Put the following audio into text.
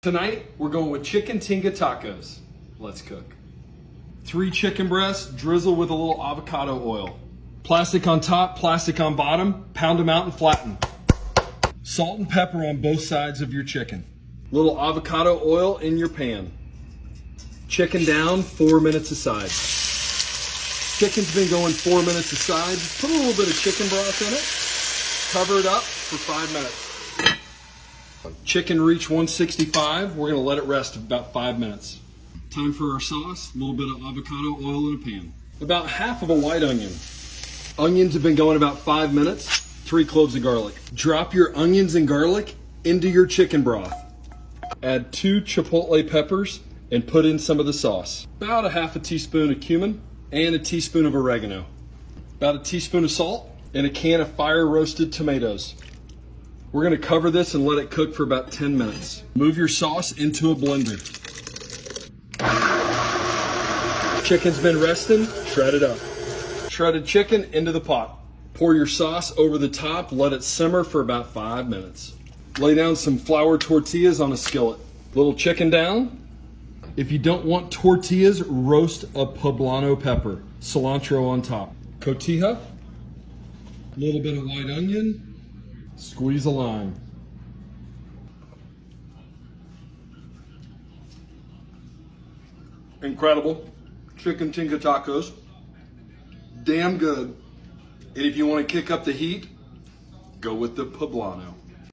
Tonight, we're going with chicken tinga tacos. Let's cook. Three chicken breasts, drizzle with a little avocado oil. Plastic on top, plastic on bottom, pound them out and flatten. Salt and pepper on both sides of your chicken. Little avocado oil in your pan. Chicken down, four minutes aside. Chicken's been going four minutes aside. Put a little bit of chicken broth in it. Cover it up for five minutes. Chicken reach 165. We're gonna let it rest about five minutes. Time for our sauce. A little bit of avocado oil in a pan. About half of a white onion. Onions have been going about five minutes. Three cloves of garlic. Drop your onions and garlic into your chicken broth. Add two chipotle peppers and put in some of the sauce. About a half a teaspoon of cumin and a teaspoon of oregano. About a teaspoon of salt and a can of fire roasted tomatoes. We're gonna cover this and let it cook for about 10 minutes. Move your sauce into a blender. Chicken's been resting, shred it up. Shredded chicken into the pot. Pour your sauce over the top, let it simmer for about five minutes. Lay down some flour tortillas on a skillet. Little chicken down. If you don't want tortillas, roast a poblano pepper. Cilantro on top. Cotija. A little bit of white onion. Squeeze a lime. Incredible. Chicken tinga tacos. Damn good. And if you want to kick up the heat, go with the poblano.